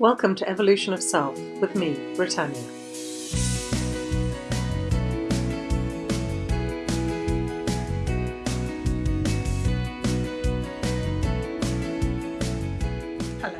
Welcome to Evolution of Self with me, Brittanya. Hello.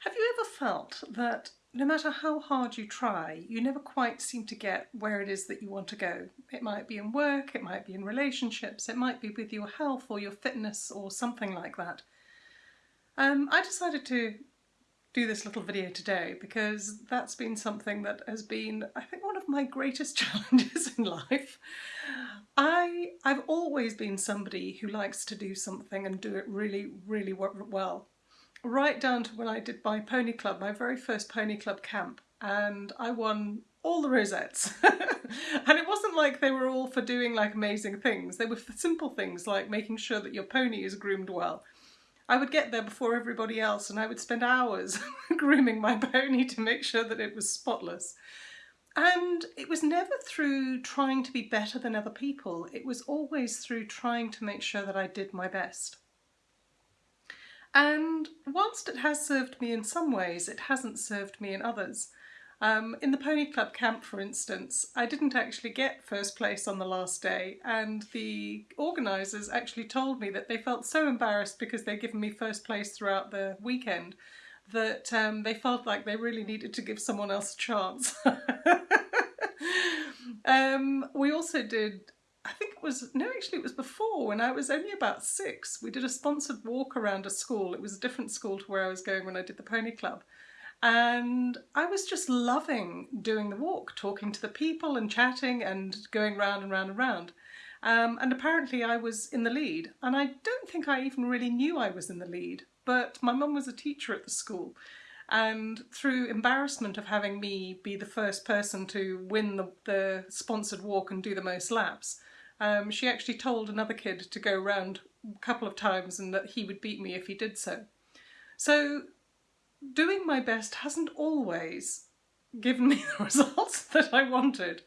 Have you ever felt that no matter how hard you try, you never quite seem to get where it is that you want to go? It might be in work, it might be in relationships, it might be with your health or your fitness or something like that. Um, I decided to do this little video today because that's been something that has been, I think, one of my greatest challenges in life. I, I've always been somebody who likes to do something and do it really, really well. Right down to when I did my pony club, my very first pony club camp, and I won all the rosettes. and it wasn't like they were all for doing like amazing things. They were for simple things like making sure that your pony is groomed well I would get there before everybody else and I would spend hours grooming my pony to make sure that it was spotless. And it was never through trying to be better than other people, it was always through trying to make sure that I did my best. And whilst it has served me in some ways, it hasn't served me in others. Um, in the Pony Club camp, for instance, I didn't actually get first place on the last day, and the organisers actually told me that they felt so embarrassed because they'd given me first place throughout the weekend that um, they felt like they really needed to give someone else a chance. um, we also did I think it was, no actually it was before when I was only about six. We did a sponsored walk around a school. It was a different school to where I was going when I did the pony club. And I was just loving doing the walk, talking to the people and chatting and going round and round and round. Um, and apparently I was in the lead. And I don't think I even really knew I was in the lead, but my mum was a teacher at the school. And through embarrassment of having me be the first person to win the, the sponsored walk and do the most laps, um, she actually told another kid to go round a couple of times and that he would beat me if he did so. So doing my best hasn't always given me the results that I wanted.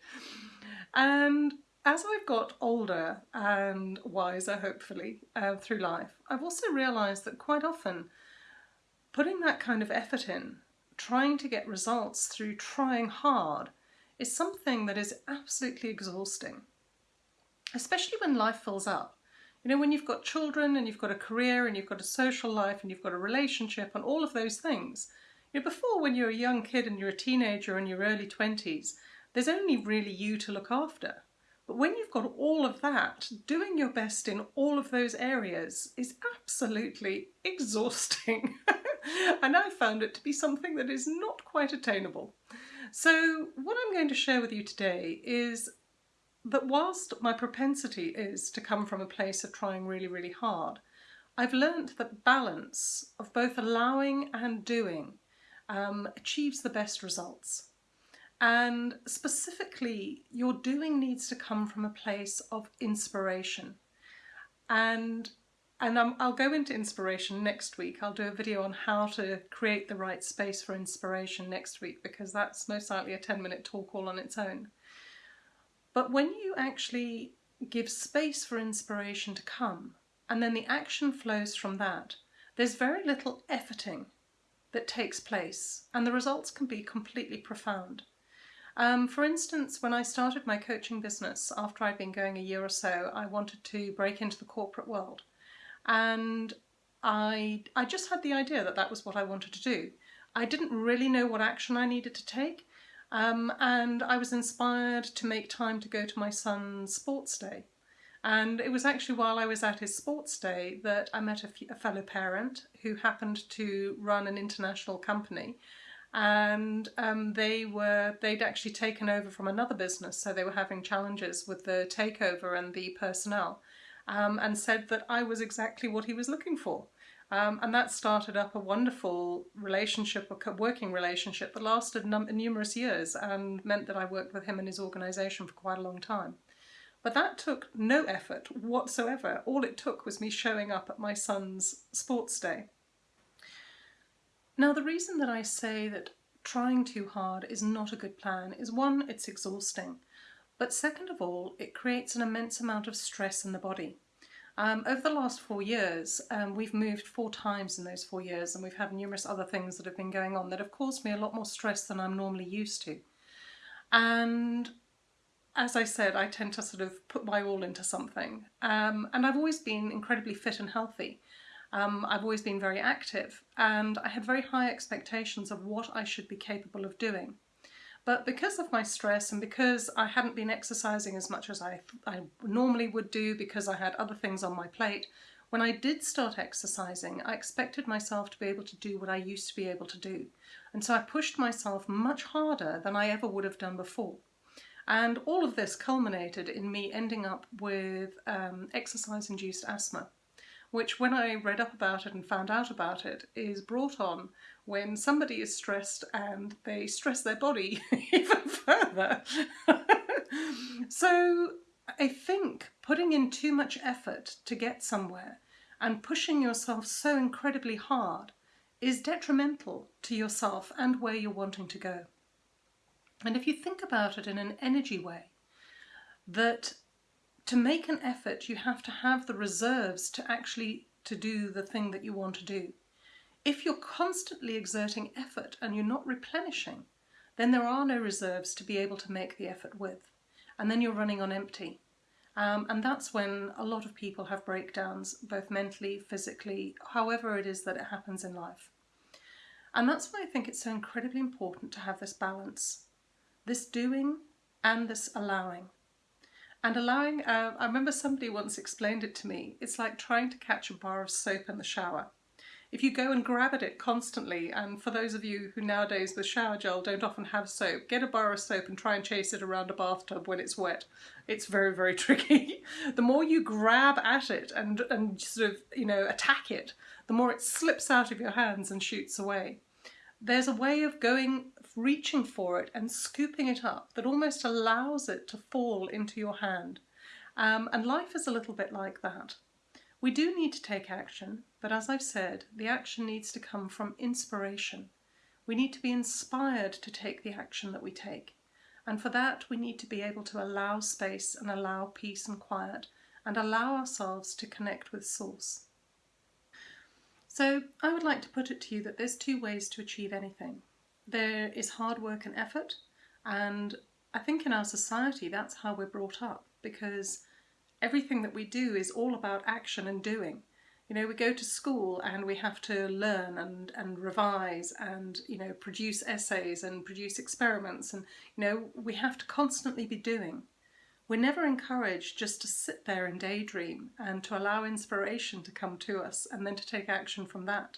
And as I've got older and wiser, hopefully, uh, through life, I've also realised that quite often putting that kind of effort in, trying to get results through trying hard, is something that is absolutely exhausting, especially when life fills up. You know, when you've got children and you've got a career and you've got a social life and you've got a relationship and all of those things, you know, before when you're a young kid and you're a teenager in your early 20s, there's only really you to look after. But when you've got all of that, doing your best in all of those areas is absolutely exhausting. and I found it to be something that is not quite attainable. So what I'm going to share with you today is that whilst my propensity is to come from a place of trying really, really hard, I've learnt that balance of both allowing and doing um, achieves the best results. And specifically, your doing needs to come from a place of inspiration. And, and i will go into inspiration next week. I'll do a video on how to create the right space for inspiration next week because that's most likely a 10 minute talk all on its own. But when you actually give space for inspiration to come, and then the action flows from that, there's very little efforting that takes place, and the results can be completely profound. Um, for instance, when I started my coaching business, after I'd been going a year or so, I wanted to break into the corporate world. And I, I just had the idea that that was what I wanted to do. I didn't really know what action I needed to take, um, and I was inspired to make time to go to my son's sports day. And it was actually while I was at his sports day that I met a, a fellow parent who happened to run an international company and um, they were they'd actually taken over from another business so they were having challenges with the takeover and the personnel um, and said that I was exactly what he was looking for um, and that started up a wonderful relationship, a working relationship that lasted numerous years and meant that I worked with him and his organisation for quite a long time. But that took no effort whatsoever. All it took was me showing up at my son's sports day. Now the reason that I say that trying too hard is not a good plan is one, it's exhausting, but second of all, it creates an immense amount of stress in the body. Um, over the last four years, um, we've moved four times in those four years, and we've had numerous other things that have been going on that have caused me a lot more stress than I'm normally used to. And as I said, I tend to sort of put my all into something. Um, and I've always been incredibly fit and healthy. Um, I've always been very active, and I had very high expectations of what I should be capable of doing. But because of my stress and because I hadn't been exercising as much as I, I normally would do because I had other things on my plate, when I did start exercising, I expected myself to be able to do what I used to be able to do. And so I pushed myself much harder than I ever would have done before. And all of this culminated in me ending up with um, exercise-induced asthma which when I read up about it and found out about it is brought on when somebody is stressed and they stress their body even further. so I think putting in too much effort to get somewhere and pushing yourself so incredibly hard is detrimental to yourself and where you're wanting to go. And if you think about it in an energy way, that to make an effort, you have to have the reserves to actually to do the thing that you want to do. If you're constantly exerting effort and you're not replenishing, then there are no reserves to be able to make the effort with. And then you're running on empty. Um, and that's when a lot of people have breakdowns, both mentally, physically, however it is that it happens in life. And that's why I think it's so incredibly important to have this balance, this doing and this allowing. And allowing, uh, I remember somebody once explained it to me, it's like trying to catch a bar of soap in the shower. If you go and grab at it constantly, and for those of you who nowadays with shower gel don't often have soap, get a bar of soap and try and chase it around a bathtub when it's wet. It's very, very tricky. the more you grab at it and, and sort of, you know, attack it, the more it slips out of your hands and shoots away. There's a way of going reaching for it and scooping it up that almost allows it to fall into your hand. Um, and life is a little bit like that. We do need to take action, but as I've said, the action needs to come from inspiration. We need to be inspired to take the action that we take. And for that, we need to be able to allow space and allow peace and quiet and allow ourselves to connect with Source. So I would like to put it to you that there's two ways to achieve anything there is hard work and effort and I think in our society that's how we're brought up because everything that we do is all about action and doing. You know, we go to school and we have to learn and, and revise and, you know, produce essays and produce experiments and, you know, we have to constantly be doing. We're never encouraged just to sit there and daydream and to allow inspiration to come to us and then to take action from that.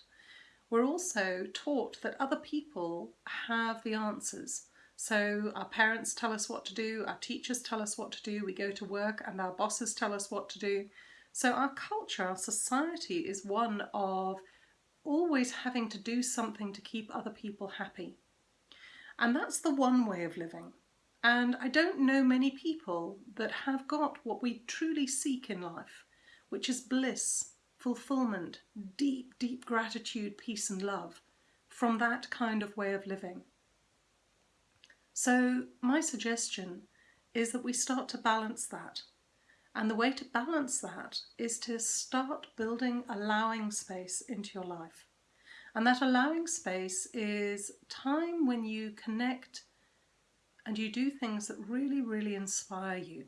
We're also taught that other people have the answers. So our parents tell us what to do, our teachers tell us what to do, we go to work and our bosses tell us what to do. So our culture, our society is one of always having to do something to keep other people happy. And that's the one way of living. And I don't know many people that have got what we truly seek in life, which is bliss, fulfillment, deep, deep gratitude, peace and love from that kind of way of living. So my suggestion is that we start to balance that. And the way to balance that is to start building allowing space into your life. And that allowing space is time when you connect and you do things that really, really inspire you.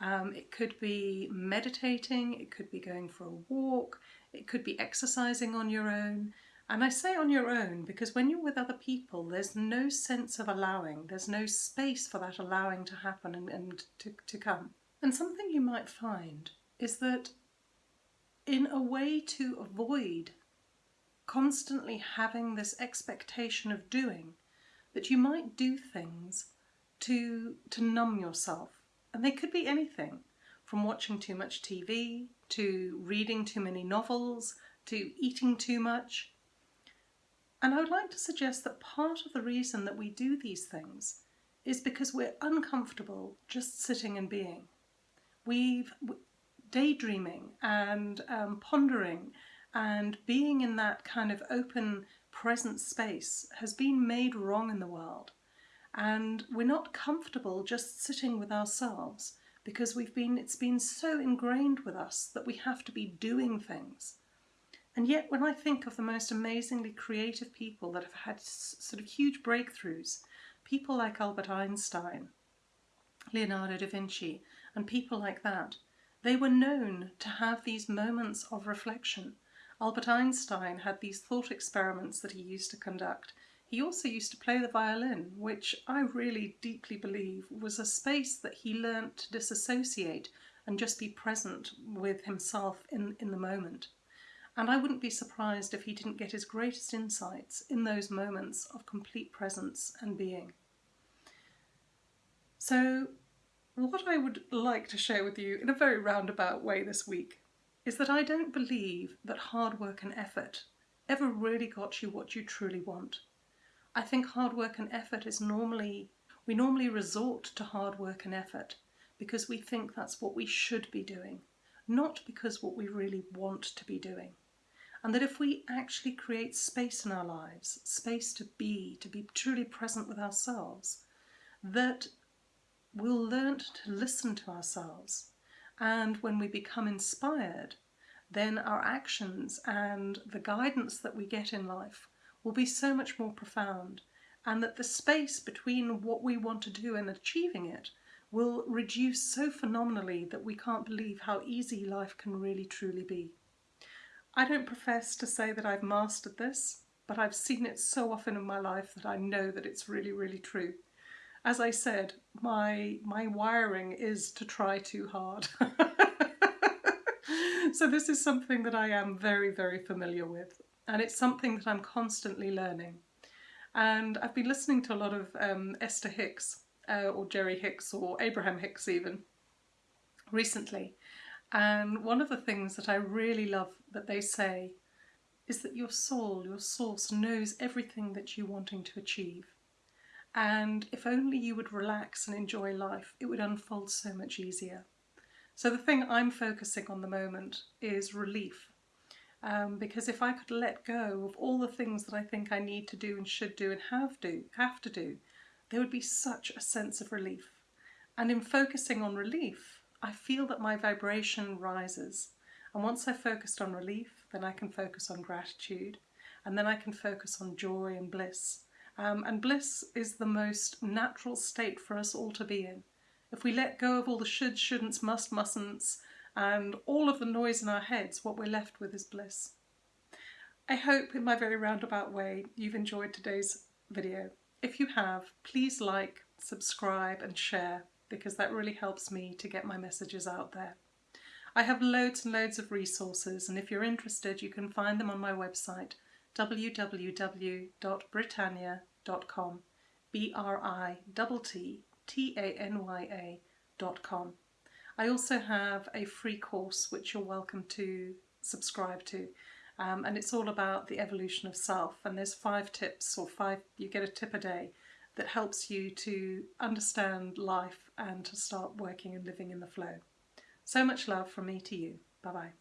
Um, it could be meditating, it could be going for a walk, it could be exercising on your own. And I say on your own because when you're with other people, there's no sense of allowing, there's no space for that allowing to happen and, and to, to come. And something you might find is that in a way to avoid constantly having this expectation of doing, that you might do things to, to numb yourself and they could be anything from watching too much TV, to reading too many novels, to eating too much. And I would like to suggest that part of the reason that we do these things is because we're uncomfortable just sitting and being. We've daydreaming and um, pondering and being in that kind of open present space has been made wrong in the world and we're not comfortable just sitting with ourselves because we've been it's been so ingrained with us that we have to be doing things. And yet when I think of the most amazingly creative people that have had sort of huge breakthroughs, people like Albert Einstein, Leonardo da Vinci, and people like that, they were known to have these moments of reflection. Albert Einstein had these thought experiments that he used to conduct. He also used to play the violin, which I really deeply believe was a space that he learnt to disassociate and just be present with himself in, in the moment. And I wouldn't be surprised if he didn't get his greatest insights in those moments of complete presence and being. So what I would like to share with you in a very roundabout way this week is that I don't believe that hard work and effort ever really got you what you truly want. I think hard work and effort is normally, we normally resort to hard work and effort because we think that's what we should be doing, not because what we really want to be doing. And that if we actually create space in our lives, space to be, to be truly present with ourselves, that we'll learn to listen to ourselves. And when we become inspired, then our actions and the guidance that we get in life will be so much more profound. And that the space between what we want to do and achieving it will reduce so phenomenally that we can't believe how easy life can really truly be. I don't profess to say that I've mastered this, but I've seen it so often in my life that I know that it's really, really true as I said, my my wiring is to try too hard. so this is something that I am very, very familiar with. And it's something that I'm constantly learning. And I've been listening to a lot of um, Esther Hicks, uh, or Jerry Hicks, or Abraham Hicks even, recently. And one of the things that I really love that they say is that your soul, your source, knows everything that you're wanting to achieve. And if only you would relax and enjoy life, it would unfold so much easier. So the thing I'm focusing on the moment is relief. Um, because if I could let go of all the things that I think I need to do and should do and have do have to do, there would be such a sense of relief. And in focusing on relief, I feel that my vibration rises. And once I've focused on relief, then I can focus on gratitude, and then I can focus on joy and bliss. Um, and bliss is the most natural state for us all to be in. If we let go of all the shoulds, shouldn'ts, must, mustn'ts, and all of the noise in our heads, what we're left with is bliss. I hope in my very roundabout way you've enjoyed today's video. If you have, please like, subscribe and share because that really helps me to get my messages out there. I have loads and loads of resources and if you're interested you can find them on my website www.brittanya.com B-R-I-T-T-A-N-Y-A.com. I also have a free course which you're welcome to subscribe to um, and it's all about the evolution of self and there's five tips or five, you get a tip a day that helps you to understand life and to start working and living in the flow. So much love from me to you. Bye bye.